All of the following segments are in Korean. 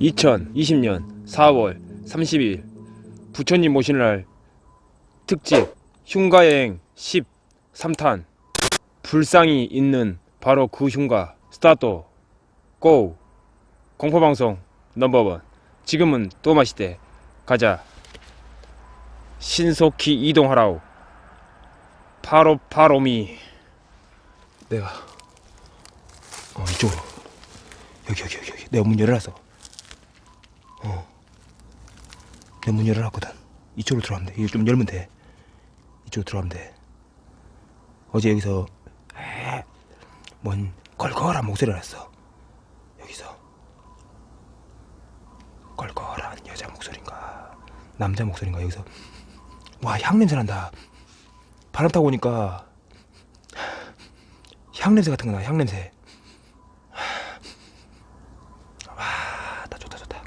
(2020년 4월 30일) 부처님 모시는 날 특집 흉가여행 13탄 불상이 있는 바로 그 흉가 스타트 고 공포방송 넘버원. 지금은 또 마시대. 가자 신속히 이동하라우 바로 바로미. 내가 어 이쪽으로. 여기 여기 여기 여기. 내가 문 열어놨어. 내 문 열어놨거든. 이쪽으로 들어가면 돼. 이거 좀 열면 돼. 이쪽으로 들어가면 돼. 어제 여기서 에, 뭔 걸걸한 목소리가 났어. 여기서. 걸걸한 여자 목소리인가? 남자 목소리인가? 여기서 와 향냄새 난다. 바람 타고 오니까 향냄새 같은 거나 향냄새. 와나 좋다 좋다.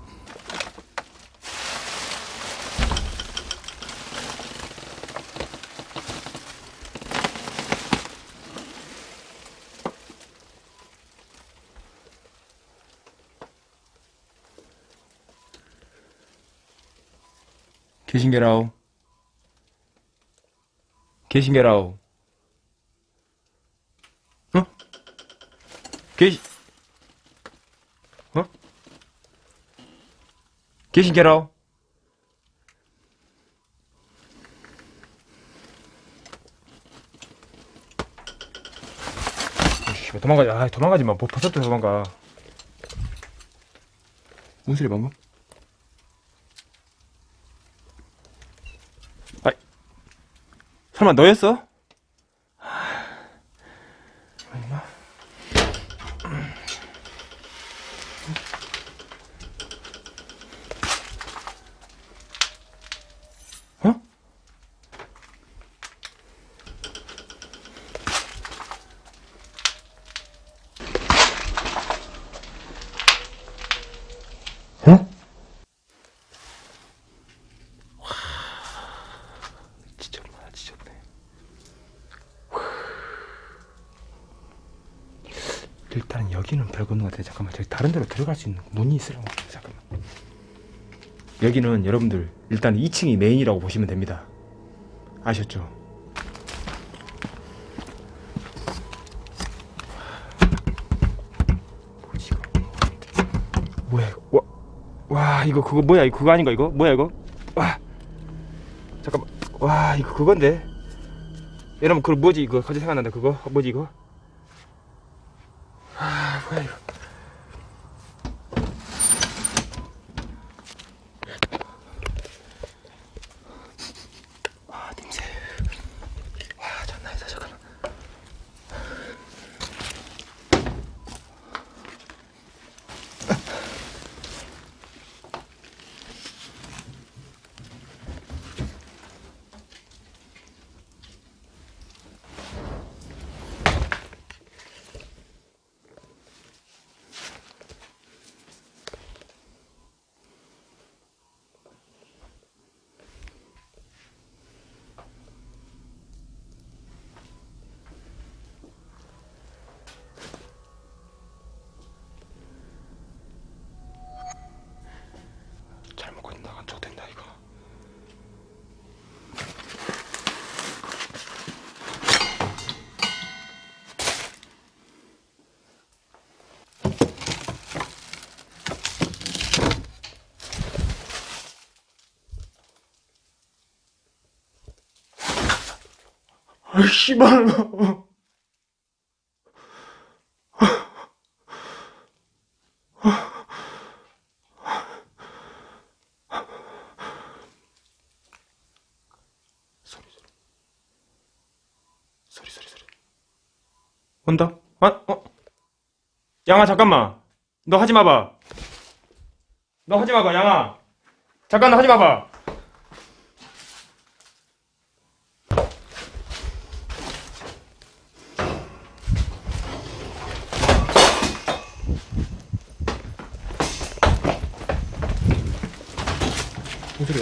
계신 게라우 계신게라우 어? 계시 어? 왜 도망가지? 아, 도망가지 마. 뭐 버섯도 도망가. 무슨 소리 방금? 아이, 설마 너였어? 아니마. 어? 어? 지쳤나 지쳤네 일단 여기는 없는 것 같아 잠깐만 저기 다른 데로 들어갈 수 있는 문이 있으려고 잠깐만. 여기는 여러분들 일단 2층이 메인이라고 보시면 됩니다. 아셨죠? 뭐야 이거? 와, 와 이거 그거 뭐야? 이거 그거 아닌가 이거? 뭐야 이거? 와 잠깐만. 와 이거 그건데? 여러분 그 뭐지? 이거 갑자기 생각난다. 그거? 뭐지 이거 아 뭐야 이거 아 냄새 와 장난 아니다 잠깐만 잘못 건너간 척 된다 이거 아 씨발. 소리 소리. 소리 소리 소리. 온다? 아, 어? 양아 잠깐만. 너 하지 마봐. 너 하지 마봐 양아. 잠깐 너 하지 마봐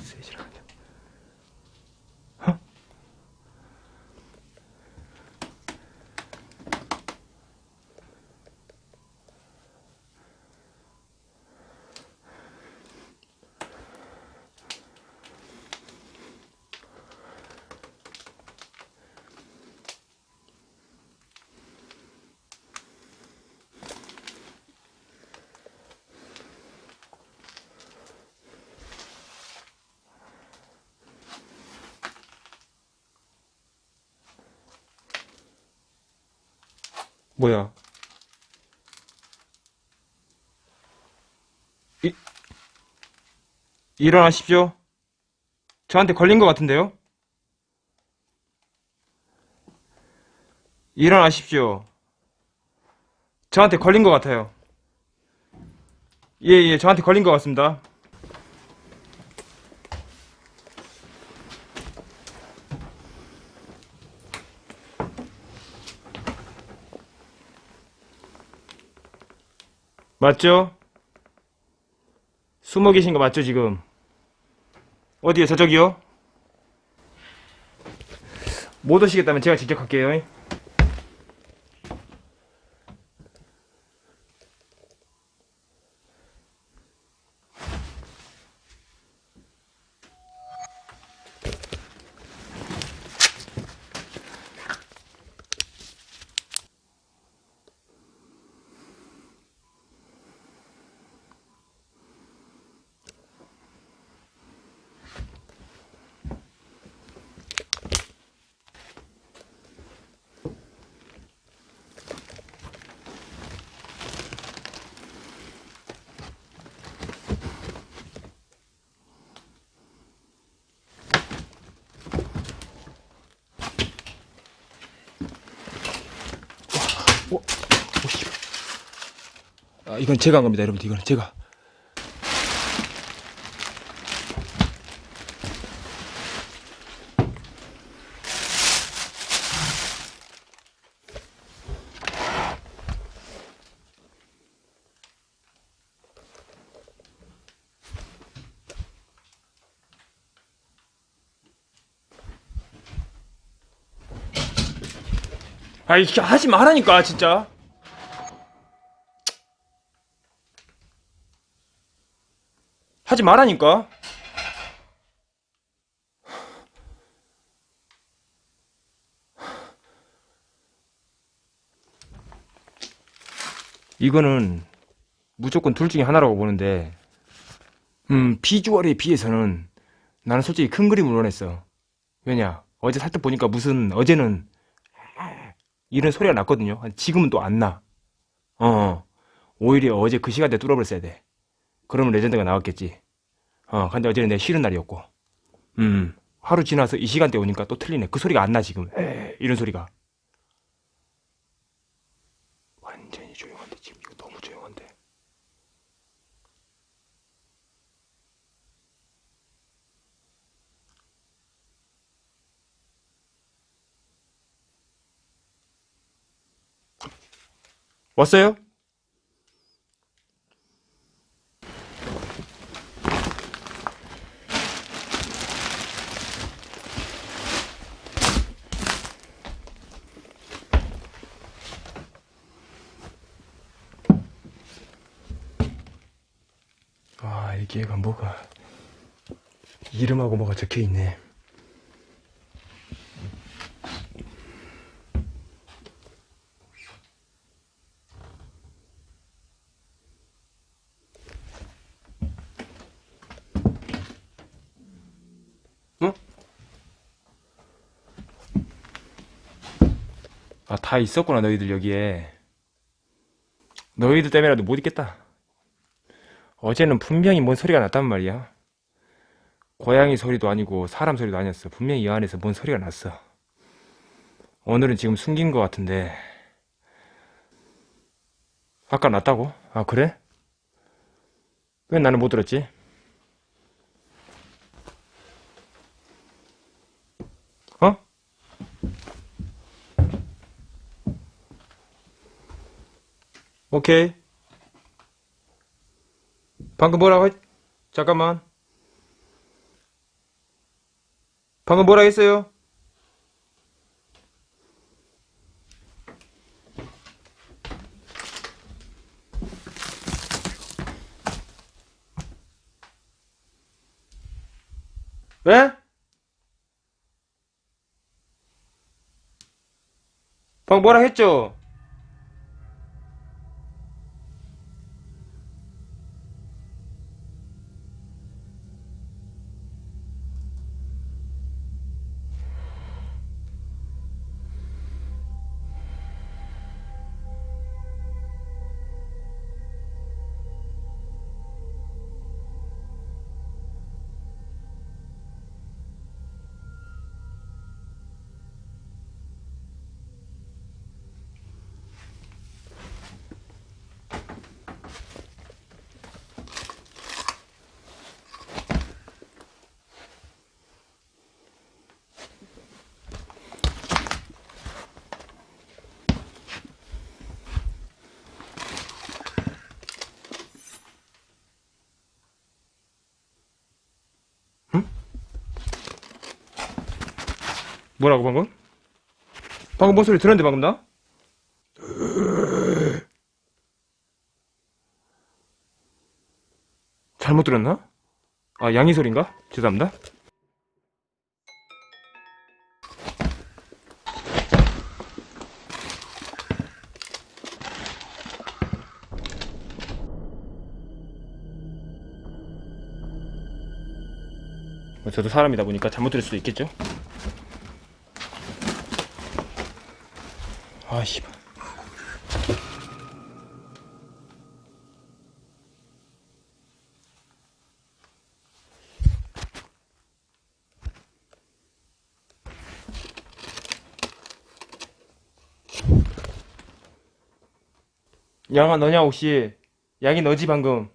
무슨 소리야? 뭐야? 이, 일어나십시오. 저한테 걸린 것 같은데요? 일어나십시오. 저한테 걸린 것 같아요. 예, 예, 저한테 걸린 것 같습니다. 맞죠? 숨어 계신 거 맞죠, 지금? 어디요, 저쪽이요? 못 오시겠다면 제가 직접 갈게요. 아, 이건 제가 한 겁니다, 여러분들. 이거는 제가. 아, 이게 하지 말라니까, 진짜. 하지 말라니까. 이거는 무조건 둘 중에 하나라고 보는데, 음, 비주얼에 비해서는 나는 솔직히 큰 그림을 원했어. 왜냐? 어제 살짝 보니까 무슨, 어제는 이런 소리가 났거든요. 지금은 또 안 나. 어, 오히려 어제 그 시간대 뚫어버렸어야 돼. 그러면 레전드가 나왔겠지. 어, 근데 어제는 내 쉬는 날이었고. 음, 하루 지나서 이 시간대 오니까 또 틀리네. 그 소리가 안 나, 지금. 에이, 이런 소리가. 완전히 조용한데, 지금 이거 너무 조용한데. 왔어요? 아, 이게가 뭐가 이름하고 뭐가 적혀 있네. 어? 아, 다 있었구나, 너희들 여기에. 너희들 때문에라도 못 있겠다. 어제는 분명히 뭔 소리가 났단 말이야. 고양이 소리도 아니고 사람 소리도 아니었어. 분명히 이 안에서 뭔 소리가 났어. 오늘은 지금 숨긴 것 같은데. 아까 났다고? 아, 그래? 왜 나는 못 들었지? 어? 오케이. 방금 뭐라고 했... 잠깐만. 방금 뭐라 했어요? 왜? 방금 뭐라 했죠? 뭐라고 방금? 방금 뭔 소리 들었는데 방금 나? 잘못 들었나? 아 양이 소린가? 죄송합니다 뭐 저도 사람이다 보니까 잘못 들을 수도 있겠죠? 아 씨발. 양아 너냐 혹시? 양이 너지 방금?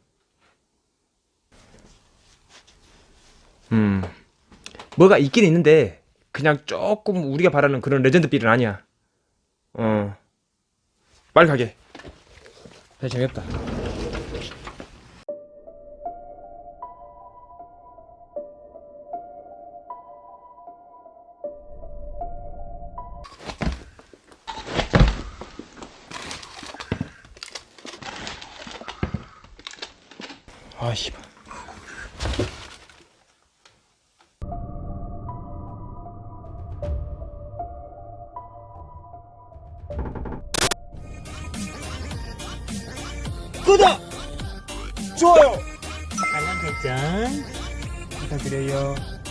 음. 뭐가 있긴 있는데 그냥 조금 우리가 바라는 그런 레전드 빌은 아니야 어. 빨리 가게. 야 재미없다. 아 씨발 알